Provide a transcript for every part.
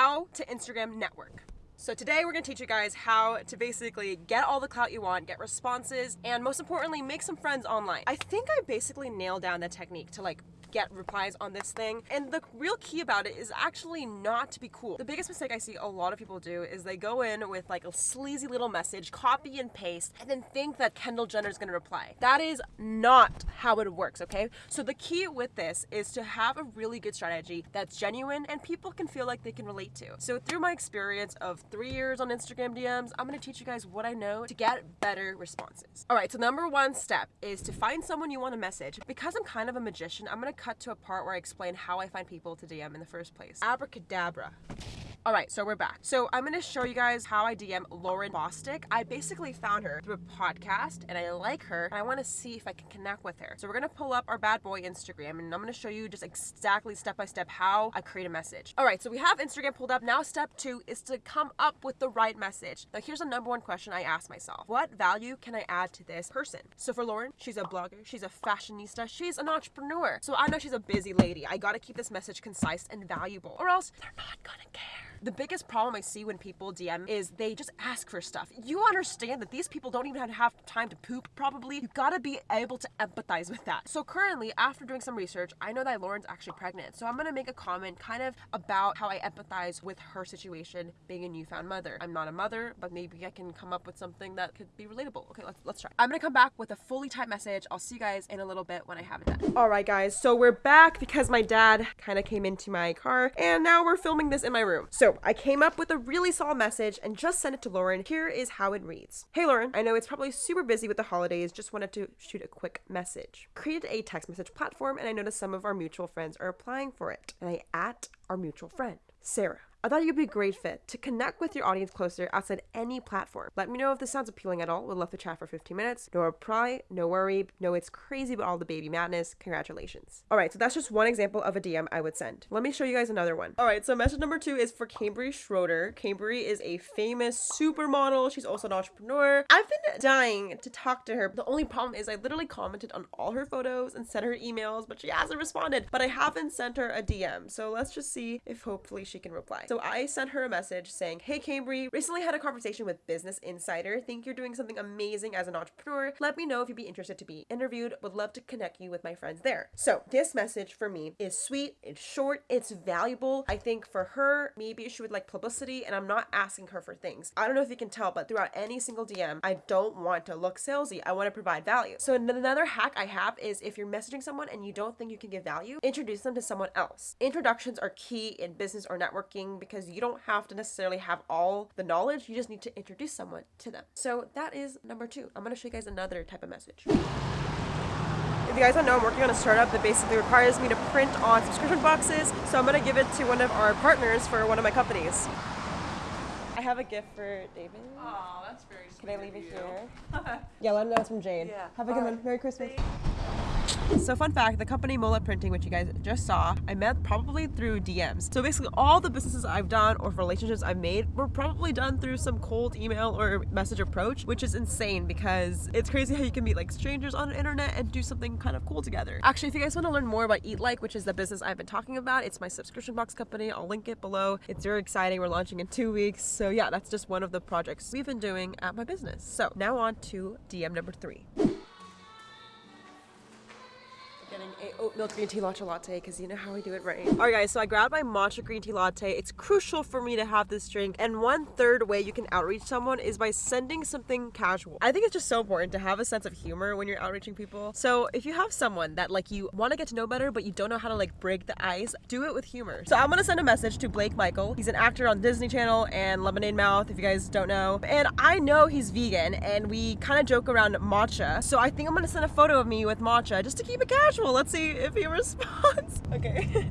how to Instagram network. So today we're gonna teach you guys how to basically get all the clout you want, get responses, and most importantly, make some friends online. I think I basically nailed down the technique to like get replies on this thing. And the real key about it is actually not to be cool. The biggest mistake I see a lot of people do is they go in with like a sleazy little message, copy and paste, and then think that Kendall Jenner is gonna reply. That is not how it works, okay? So the key with this is to have a really good strategy that's genuine and people can feel like they can relate to. So through my experience of three years on Instagram DMs, I'm gonna teach you guys what I know to get better responses. All right, so number one step is to find someone you want to message. Because I'm kind of a magician, I'm gonna cut to a part where I explain how I find people to DM in the first place. Abracadabra. All right, so we're back. So I'm gonna show you guys how I DM Lauren Bosstick. I basically found her through a podcast and I like her and I wanna see if I can connect with her. So we're gonna pull up our bad boy Instagram and I'm gonna show you just exactly step by step how I create a message. All right, so we have Instagram pulled up. Now step two is to come up with the right message. Now here's the number one question I ask myself. What value can I add to this person? So for Lauren, she's a blogger, she's a fashionista, she's an entrepreneur. So I know she's a busy lady. I gotta keep this message concise and valuable or else they're not gonna care. The biggest problem I see when people DM is they just ask for stuff. You understand that these people don't even have time to poop, probably. You gotta be able to empathize with that. So currently, after doing some research, I know that Lauren's actually pregnant. So I'm gonna make a comment kind of about how I empathize with her situation being a newfound mother. I'm not a mother, but maybe I can come up with something that could be relatable. Okay, let's, let's try. I'm gonna come back with a fully typed message. I'll see you guys in a little bit when I have it done. All right, guys, so we're back because my dad kind of came into my car and now we're filming this in my room. So I came up with a really solid message and just sent it to Lauren. Here is how it reads. Hey Lauren, I know it's probably super busy with the holidays, just wanted to shoot a quick message. Created a text message platform and I noticed some of our mutual friends are applying for it. And I at our mutual friend, Sarah. I thought you'd be a great fit to connect with your audience closer outside any platform. Let me know if this sounds appealing at all. We'd love to chat for 15 minutes. No reply, no worry. No, it's crazy but all the baby madness. Congratulations. All right, so that's just one example of a DM I would send. Let me show you guys another one. All right, so message number two is for Cambry Schroeder. Cambry is a famous supermodel. She's also an entrepreneur. I've been dying to talk to her. The only problem is I literally commented on all her photos and sent her emails, but she hasn't responded. But I haven't sent her a DM. So let's just see if hopefully she can reply. So I sent her a message saying, Hey Cambry, recently had a conversation with Business Insider. Think you're doing something amazing as an entrepreneur. Let me know if you'd be interested to be interviewed. Would love to connect you with my friends there. So this message for me is sweet, it's short, it's valuable. I think for her, maybe she would like publicity and I'm not asking her for things. I don't know if you can tell, but throughout any single DM, I don't want to look salesy. I want to provide value. So another hack I have is if you're messaging someone and you don't think you can give value, introduce them to someone else. Introductions are key in business or networking because you don't have to necessarily have all the knowledge. You just need to introduce someone to them. So that is number two. I'm going to show you guys another type of message. If you guys don't know, I'm working on a startup that basically requires me to print on subscription boxes. So I'm going to give it to one of our partners for one of my companies. I have a gift for David. Oh, that's very sweet. Can I leave it here? Yeah, let him know it's from Jade. Yeah. Have a good one. Merry Christmas. So fun fact, the company Mola Printing, which you guys just saw, I met probably through DMs. So basically all the businesses I've done or relationships I've made were probably done through some cold email or message approach, which is insane because it's crazy how you can meet like strangers on the internet and do something kind of cool together. Actually, if you guys want to learn more about Eat Like, which is the business I've been talking about, it's my subscription box company. I'll link it below. It's very exciting. We're launching in two weeks. So yeah, that's just one of the projects we've been doing at my business. So now on to DM number three. Getting a oat milk green tea matcha latte because you know how we do it right. All right, guys. So I grabbed my matcha green tea latte. It's crucial for me to have this drink. And one third way you can outreach someone is by sending something casual. I think it's just so important to have a sense of humor when you're outreaching people. So if you have someone that like you want to get to know better, but you don't know how to like break the ice, do it with humor. So I'm gonna send a message to Blake Michael. He's an actor on Disney Channel and Lemonade Mouth, if you guys don't know. And I know he's vegan, and we kind of joke around matcha. So I think I'm gonna send a photo of me with matcha just to keep it casual. Let's see if he responds. Okay.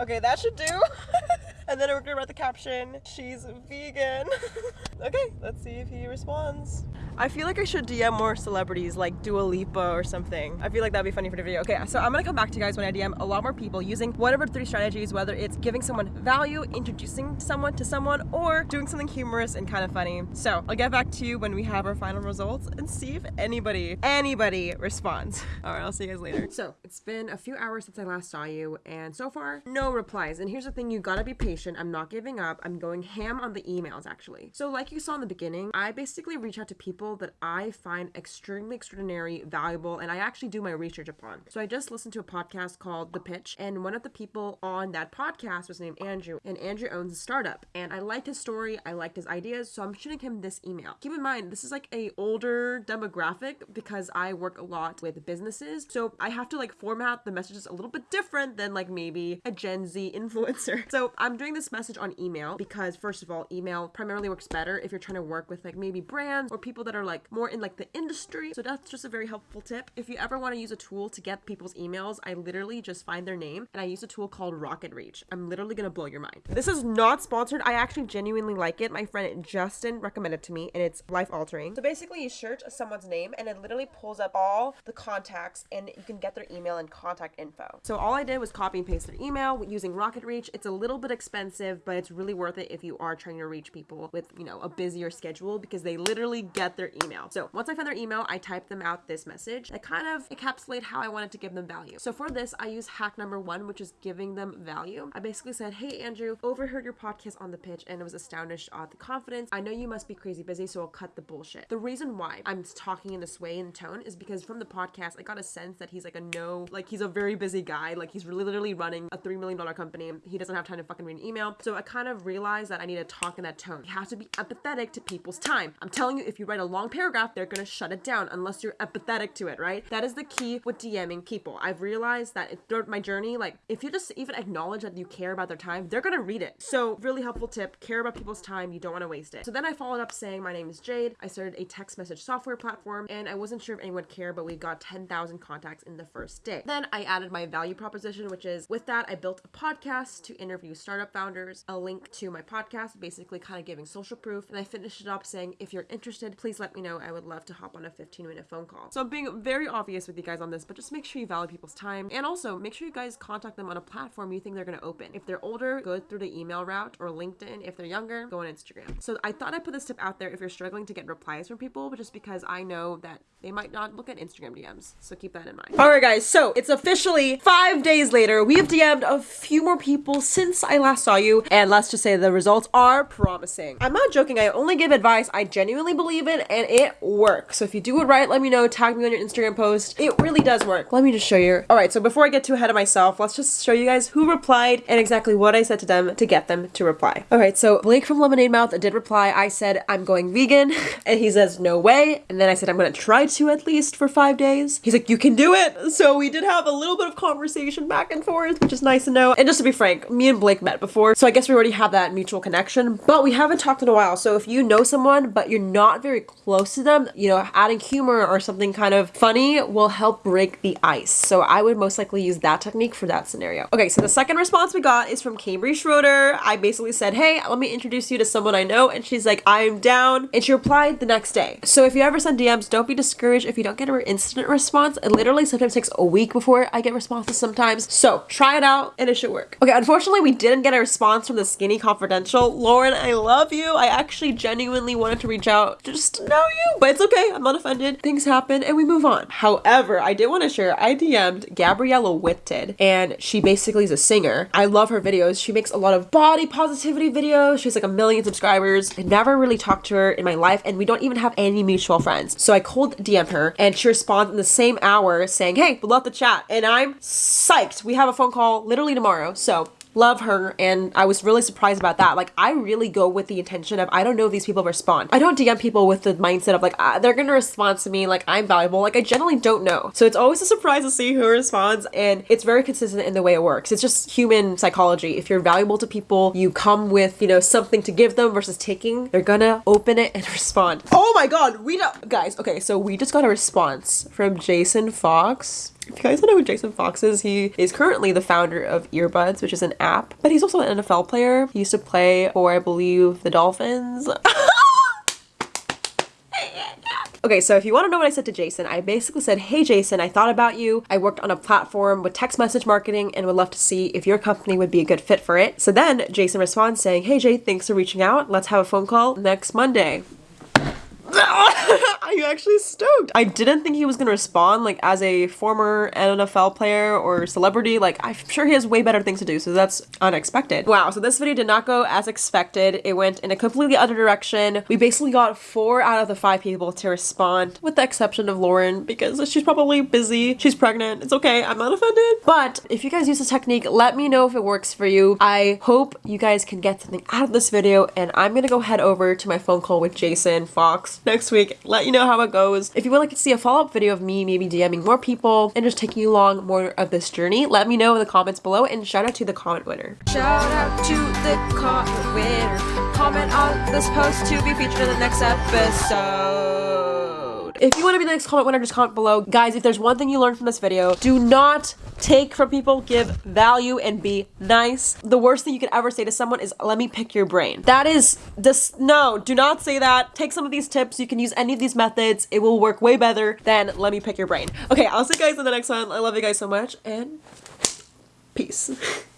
okay, that should do. And then we're gonna write the caption, she's vegan. okay, let's see if he responds. I feel like I should DM more celebrities like Dua Lipa or something. I feel like that'd be funny for the video. Okay, so I'm gonna come back to you guys when I DM a lot more people using whatever three strategies, whether it's giving someone value, introducing someone to someone, or doing something humorous and kind of funny. So I'll get back to you when we have our final results and see if anybody, anybody responds. All right, I'll see you guys later. So it's been a few hours since I last saw you and so far, no replies. And here's the thing, you gotta be patient. I'm not giving up. I'm going ham on the emails actually. So like you saw in the beginning, I basically reach out to people that I find extremely extraordinary, valuable, and I actually do my research upon. So I just listened to a podcast called The Pitch, and one of the people on that podcast was named Andrew, and Andrew owns a startup. And I liked his story, I liked his ideas, so I'm shooting him this email. Keep in mind, this is like a older demographic because I work a lot with businesses, so I have to like format the messages a little bit different than like maybe a Gen Z influencer. So I'm doing this message on email because first of all, email primarily works better if you're trying to work with like maybe brands or people that are like more in like the industry. So that's just a very helpful tip. If you ever want to use a tool to get people's emails, I literally just find their name and I use a tool called RocketReach. I'm literally gonna blow your mind. This is not sponsored. I actually genuinely like it. My friend Justin recommended it to me and it's life altering. So basically you search someone's name and it literally pulls up all the contacts and you can get their email and contact info. So all I did was copy and paste their email using RocketReach. It's a little bit expensive, but it's really worth it if you are trying to reach people with, you know, a busier schedule because they literally get their email. So once I found their email, I typed them out this message that kind of encapsulate how I wanted to give them value. So for this, I use hack number one, which is giving them value. I basically said, Hey, Andrew, overheard your podcast on the pitch and was astonished at the confidence. I know you must be crazy busy, so I'll cut the bullshit. The reason why I'm talking in this way and tone is because from the podcast, I got a sense that he's like a no, like he's a very busy guy. Like he's literally running a $3 million company. He doesn't have time to fucking read email. So I kind of realized that I need to talk in that tone. You have to be empathetic to people's time. I'm telling you, if you write a long paragraph, they're gonna shut it down unless you're empathetic to it, right? That is the key with DMing people. I've realized that throughout my journey, like if you just even acknowledge that you care about their time, they're gonna read it. So really helpful tip, care about people's time. You don't wanna waste it. So then I followed up saying, my name is Jade. I started a text message software platform and I wasn't sure if anyone would care, but we got 10,000 contacts in the first day. Then I added my value proposition, which is with that, I built a podcast to interview startup founders, a link to my podcast, basically kind of giving social proof. And I finished it up saying, if you're interested, please let me know. I would love to hop on a 15 minute phone call. So I'm being very obvious with you guys on this, but just make sure you value people's time. And also make sure you guys contact them on a platform you think they're going to open. If they're older, go through the email route or LinkedIn. If they're younger, go on Instagram. So I thought I'd put this tip out there if you're struggling to get replies from people, but just because I know that they might not look at Instagram DMs. So keep that in mind. All right, guys. So it's officially five days later. We have DM'd a few more people since I last saw you. And let's just say the results are promising. I'm not joking. I only give advice I genuinely believe in and it works. So if you do it right, let me know. Tag me on your Instagram post. It really does work. Let me just show you. All right. So before I get too ahead of myself, let's just show you guys who replied and exactly what I said to them to get them to reply. All right. So Blake from Lemonade Mouth did reply. I said, I'm going vegan. And he says, no way. And then I said, I'm going to try to at least for five days. He's like, you can do it. So we did have a little bit of conversation back and forth, which is nice to know. And just to be frank, me and Blake met before. So I guess we already have that mutual connection, but we haven't talked in a while. So if you know someone, but you're not very close to them, you know, adding humor or something kind of funny will help break the ice. So I would most likely use that technique for that scenario. Okay, so the second response we got is from Cambry Schroeder. I basically said, hey, let me introduce you to someone I know. And she's like, I'm down. And she replied the next day. So if you ever send DMs, don't be discouraged if you don't get an instant response. It literally sometimes takes a week before I get responses sometimes. So try it out and it should work. Okay, unfortunately, we didn't get a response from the Skinny Confidential. Lauren, I love you. I actually genuinely wanted to reach out just to know you, but it's okay. I'm not offended. Things happen and we move on. However, I did want to share, I DM'd Gabriella Whitted and she basically is a singer. I love her videos. She makes a lot of body positivity videos. She has like a million subscribers. I never really talked to her in my life and we don't even have any mutual friends. So I cold DM her and she responds in the same hour saying, hey, love to chat. And I'm psyched. We have a phone call literally tomorrow. So love her and I was really surprised about that. Like I really go with the intention of I don't know if these people respond. I don't DM people with the mindset of like ah, they're gonna respond to me like I'm valuable. Like I generally don't know. So it's always a surprise to see who responds and it's very consistent in the way it works. It's just human psychology. If you're valuable to people, you come with, you know, something to give them versus taking, they're gonna open it and respond. Oh my god, we don't guys, okay, so we just got a response from Jason Fox If you guys don't know who Jason Fox is, he is currently the founder of Earbuds, which is an app, but he's also an NFL player. He used to play for, I believe, the Dolphins. Okay, so if you want to know what I said to Jason, I basically said, Hey Jason, I thought about you. I worked on a platform with text message marketing and would love to see if your company would be a good fit for it. So then Jason responds saying, Hey Jay, thanks for reaching out. Let's have a phone call next Monday. Are you actually stoked? I didn't think he was gonna respond like as a former NFL player or celebrity. Like I'm sure he has way better things to do, so that's unexpected. Wow, so this video did not go as expected. It went in a completely other direction. We basically got four out of the five people to respond, with the exception of Lauren, because she's probably busy. She's pregnant. It's okay. I'm not offended. But if you guys use this technique, let me know if it works for you. I hope you guys can get something out of this video, and I'm gonna go head over to my phone call with Jason Fox next week. Let you know how it goes. If you would like to see a follow-up video of me maybe DMing more people and just taking you along more of this journey, let me know in the comments below and shout out to the comment winner. Shout out to the comment winner. Comment on this post to be featured in the next episode. If you want to be the next comment winner, just comment below. Guys, if there's one thing you learned from this video, do not take from people, give value, and be nice. The worst thing you could ever say to someone is, let me pick your brain. That is this, no, do not say that. Take some of these tips. You can use any of these methods. It will work way better than let me pick your brain. Okay, I'll see you guys in the next one. I love you guys so much and peace.